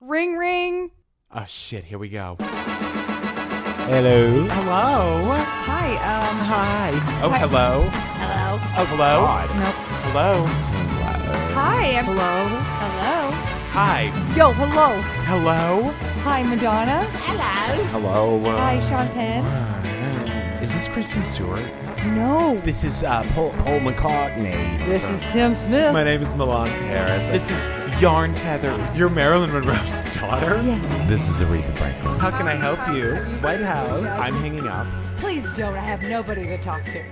Ring ring. Oh shit, here we go. Hello. Hello. Hi. Um. Hi. Oh, Hi. hello. Hello. Oh, hello. Nope. Hello. Hi. I'm, hello. Hello. Hi. Yo. Hello. Hello. Hi, Madonna. Hello. Hello. Hi, Sean Penn. Is this Kristen Stewart? No. This is uh, Paul, Paul McCartney. This is Tim Smith. My name is Milan Harris. This is Yarn tethers. You're Marilyn Monroe's daughter? Yes. This is Aretha Franklin. How can I help you? White House. I'm hanging up. Please don't. I have nobody to talk to.